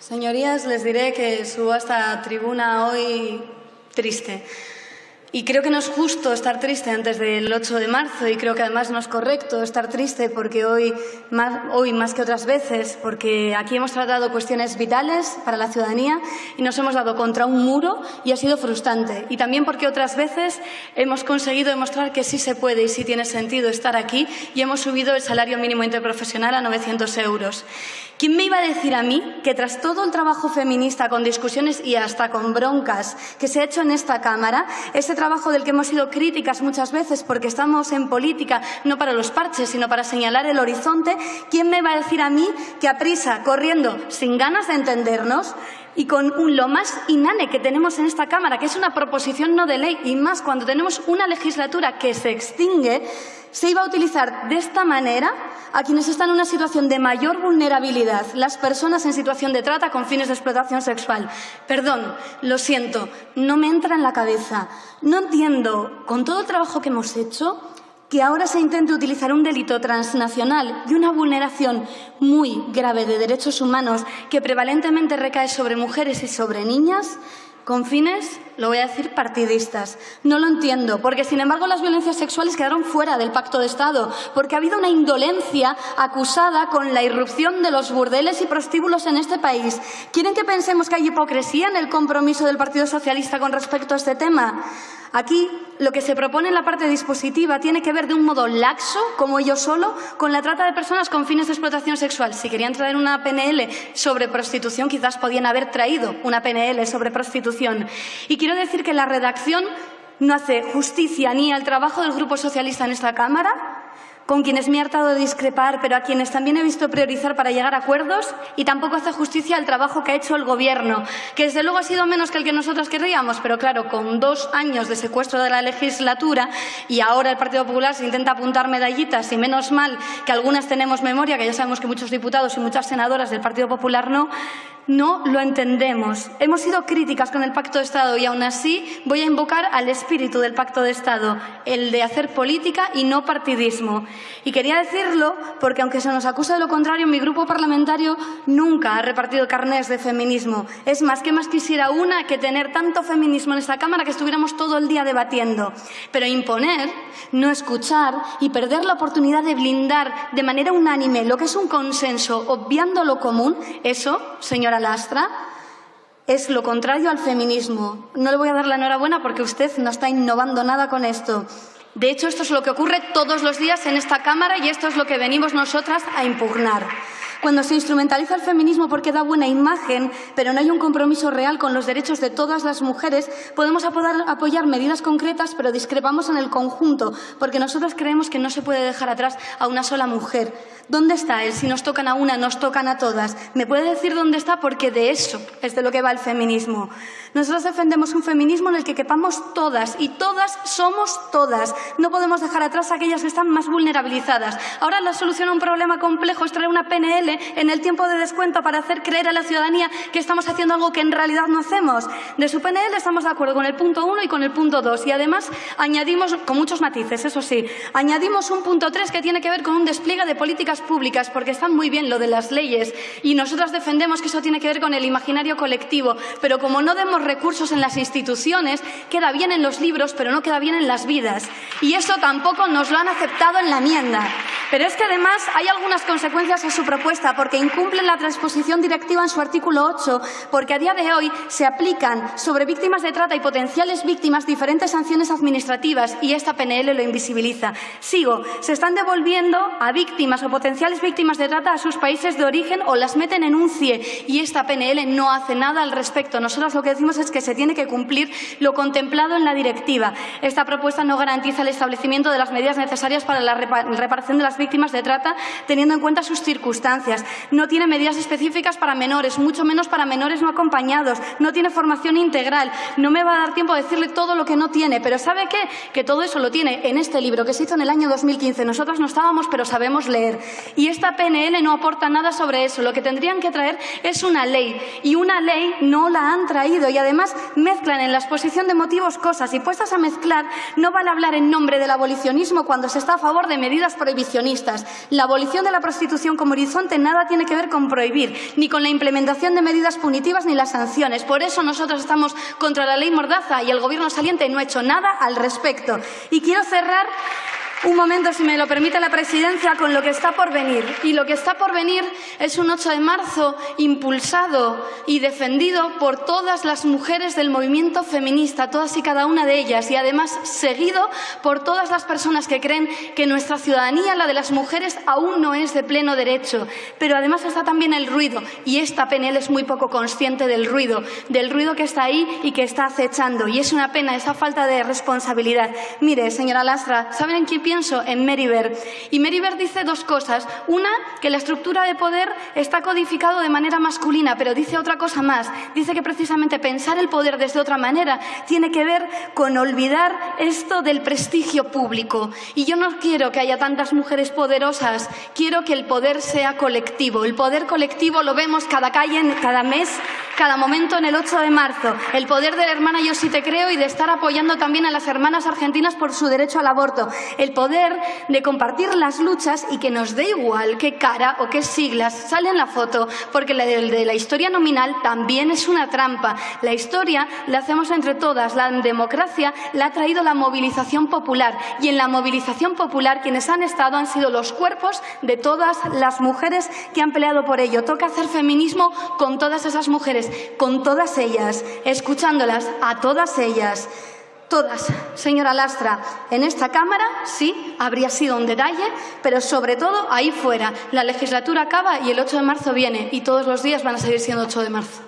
Señorías, les diré que subo a esta tribuna hoy triste. Y creo que no es justo estar triste antes del 8 de marzo y creo que además no es correcto estar triste porque hoy más, hoy más que otras veces, porque aquí hemos tratado cuestiones vitales para la ciudadanía y nos hemos dado contra un muro y ha sido frustrante. Y también porque otras veces hemos conseguido demostrar que sí se puede y sí tiene sentido estar aquí y hemos subido el salario mínimo interprofesional a 900 euros. ¿Quién me iba a decir a mí que tras todo el trabajo feminista con discusiones y hasta con broncas que se ha hecho en esta Cámara, ese trabajo del que hemos sido críticas muchas veces porque estamos en política no para los parches, sino para señalar el horizonte, ¿quién me va a decir a mí que a prisa, corriendo, sin ganas de entendernos, y con lo más inane que tenemos en esta Cámara, que es una proposición no de ley, y más cuando tenemos una legislatura que se extingue, se iba a utilizar de esta manera a quienes están en una situación de mayor vulnerabilidad, las personas en situación de trata con fines de explotación sexual. Perdón, lo siento, no me entra en la cabeza. No entiendo, con todo el trabajo que hemos hecho, que ahora se intente utilizar un delito transnacional y una vulneración muy grave de derechos humanos que prevalentemente recae sobre mujeres y sobre niñas con fines, lo voy a decir, partidistas. No lo entiendo, porque sin embargo las violencias sexuales quedaron fuera del pacto de Estado, porque ha habido una indolencia acusada con la irrupción de los burdeles y prostíbulos en este país. ¿Quieren que pensemos que hay hipocresía en el compromiso del Partido Socialista con respecto a este tema? Aquí lo que se propone en la parte dispositiva tiene que ver de un modo laxo, como yo solo, con la trata de personas con fines de explotación sexual. Si querían traer una PNL sobre prostitución, quizás podían haber traído una PNL sobre prostitución. Y quiero decir que la redacción no hace justicia ni al trabajo del Grupo Socialista en esta Cámara, con quienes me he hartado de discrepar, pero a quienes también he visto priorizar para llegar a acuerdos y tampoco hace justicia al trabajo que ha hecho el Gobierno, que desde luego ha sido menos que el que nosotros querríamos, pero claro, con dos años de secuestro de la legislatura y ahora el Partido Popular se intenta apuntar medallitas y menos mal que algunas tenemos memoria, que ya sabemos que muchos diputados y muchas senadoras del Partido Popular no, no lo entendemos. Hemos sido críticas con el Pacto de Estado y aún así voy a invocar al espíritu del Pacto de Estado, el de hacer política y no partidismo. Y quería decirlo porque, aunque se nos acusa de lo contrario, mi grupo parlamentario nunca ha repartido carnés de feminismo. Es más, que más quisiera una que tener tanto feminismo en esta Cámara que estuviéramos todo el día debatiendo. Pero imponer, no escuchar y perder la oportunidad de blindar de manera unánime lo que es un consenso, obviando lo común, eso, señora lastra es lo contrario al feminismo. No le voy a dar la enhorabuena porque usted no está innovando nada con esto. De hecho, esto es lo que ocurre todos los días en esta Cámara y esto es lo que venimos nosotras a impugnar. Cuando se instrumentaliza el feminismo porque da buena imagen, pero no hay un compromiso real con los derechos de todas las mujeres, podemos apoyar medidas concretas, pero discrepamos en el conjunto, porque nosotros creemos que no se puede dejar atrás a una sola mujer. ¿Dónde está él? Si nos tocan a una, nos tocan a todas. ¿Me puede decir dónde está? Porque de eso es de lo que va el feminismo. Nosotros defendemos un feminismo en el que quepamos todas y todas somos todas. No podemos dejar atrás a aquellas que están más vulnerabilizadas. Ahora la solución a un problema complejo es traer una PNL en el tiempo de descuento para hacer creer a la ciudadanía que estamos haciendo algo que en realidad no hacemos. De su PNL estamos de acuerdo con el punto 1 y con el punto 2 y además añadimos, con muchos matices, eso sí, añadimos un punto 3 que tiene que ver con un despliegue de políticas públicas, porque están muy bien lo de las leyes y nosotras defendemos que eso tiene que ver con el imaginario colectivo, pero como no demos recursos en las instituciones, queda bien en los libros, pero no queda bien en las vidas. Y eso tampoco nos lo han aceptado en la enmienda. Pero es que además hay algunas consecuencias a su propuesta, porque incumplen la transposición directiva en su artículo 8, porque a día de hoy se aplican sobre víctimas de trata y potenciales víctimas diferentes sanciones administrativas y esta PNL lo invisibiliza. Sigo, se están devolviendo a víctimas o potenciales víctimas de trata a sus países de origen o las meten en un CIE y esta PNL no hace nada al respecto. Nosotros lo que decimos es que se tiene que cumplir lo contemplado en la directiva. Esta propuesta no garantiza el establecimiento de las medidas necesarias para la reparación de las víctimas de trata teniendo en cuenta sus circunstancias. No tiene medidas específicas para menores, mucho menos para menores no acompañados. No tiene formación integral. No me va a dar tiempo a decirle todo lo que no tiene, pero ¿sabe qué? Que todo eso lo tiene en este libro que se hizo en el año 2015. Nosotros no estábamos, pero sabemos leer. Y esta PNL no aporta nada sobre eso. Lo que tendrían que traer es una ley. Y una ley no la han traído. Y además mezclan en la exposición de motivos cosas. Y puestas a mezclar, no vale hablar en nombre del abolicionismo cuando se está a favor de medidas prohibicionistas La abolición de la prostitución como horizonte nada tiene que ver con prohibir, ni con la implementación de medidas punitivas ni las sanciones. Por eso nosotros estamos contra la ley Mordaza y el Gobierno saliente no ha hecho nada al respecto. Y quiero cerrar un momento, si me lo permite la presidencia, con lo que está por venir. Y lo que está por venir es un 8 de marzo impulsado y defendido por todas las mujeres del movimiento feminista, todas y cada una de ellas, y además seguido por todas las personas que creen que nuestra ciudadanía, la de las mujeres, aún no es de pleno derecho. Pero además está también el ruido, y esta PNL es muy poco consciente del ruido, del ruido que está ahí y que está acechando. Y es una pena esa falta de responsabilidad. Mire, señora Lastra, ¿saben en quién pienso en Meriver. Y Meriver dice dos cosas. Una, que la estructura de poder está codificado de manera masculina, pero dice otra cosa más. Dice que precisamente pensar el poder desde otra manera tiene que ver con olvidar esto del prestigio público. Y yo no quiero que haya tantas mujeres poderosas, quiero que el poder sea colectivo. El poder colectivo lo vemos cada calle, cada mes, cada momento en el 8 de marzo. El poder de la hermana Yo sí te creo y de estar apoyando también a las hermanas argentinas por su derecho al aborto. El poder de compartir las luchas y que nos dé igual qué cara o qué siglas sale en la foto, porque la de, la historia nominal también es una trampa. La historia la hacemos entre todas, la democracia la ha traído la movilización popular y en la movilización popular quienes han estado han sido los cuerpos de todas las mujeres que han peleado por ello. Toca hacer feminismo con todas esas con todas ellas, escuchándolas a todas ellas. Todas, señora Lastra, en esta Cámara sí habría sido un detalle, pero sobre todo ahí fuera. La legislatura acaba y el 8 de marzo viene y todos los días van a seguir siendo 8 de marzo.